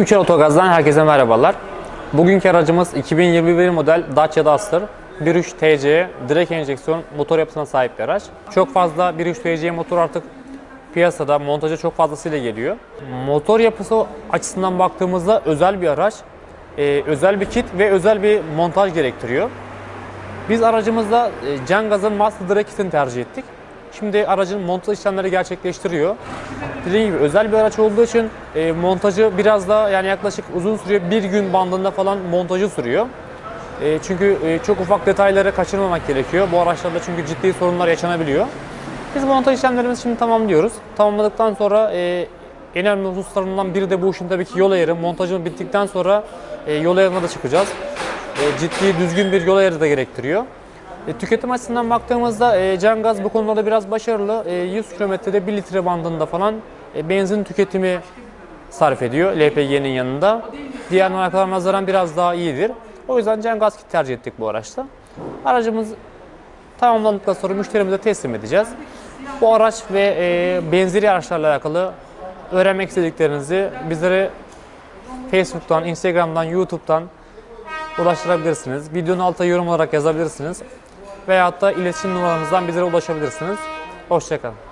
Üçer Otogaz'dan herkese merhabalar. Bugünkü aracımız 2021 model Dacia Duster 1.3 TC direkt enjeksiyon motor yapısına sahip bir araç. Çok fazla 1.3 TC motor artık piyasada montaja çok fazlasıyla geliyor. Motor yapısı açısından baktığımızda özel bir araç. Ee, özel bir kit ve özel bir montaj gerektiriyor. Biz aracımızda e, Cengaz'ın Master Direct kitini tercih ettik. Şimdi aracın montaj işlemleri gerçekleştiriyor. Dediğim gibi özel bir araç olduğu için e, montajı biraz da yani yaklaşık uzun sürüyor. Bir gün bandında falan montajı sürüyor. E, çünkü e, çok ufak detayları kaçırmamak gerekiyor. Bu araçlarda çünkü ciddi sorunlar yaşanabiliyor. Biz montaj işlemlerimizi şimdi tamamlıyoruz. Tamamladıktan sonra e, en önemli hususlarından biri de bu işin tabii ki yol ayarı. Montajın bittikten sonra e, yol ayarına da çıkacağız. E, ciddi düzgün bir yol ayarı da gerektiriyor. E, tüketim açısından baktığımızda e, Cengaz bu konuda biraz başarılı. E, 100 kilometrede 1 litre bandında falan e, benzin tüketimi sarf ediyor LPG'nin yanında. Diğer markalara nazaran biraz daha iyidir. O yüzden Cengaz kit tercih ettik bu araçta. Aracımız tamamlandıktan sonra müşterimize teslim edeceğiz. Bu araç ve e, benzeri araçlarla alakalı öğrenmek istediklerinizi bizlere Facebook'tan, Instagram'dan, YouTube'dan ulaştırabilirsiniz. Videonun altına yorum olarak yazabilirsiniz. Veyahut da iletişim numaramızdan bizlere ulaşabilirsiniz. Hoşçakalın.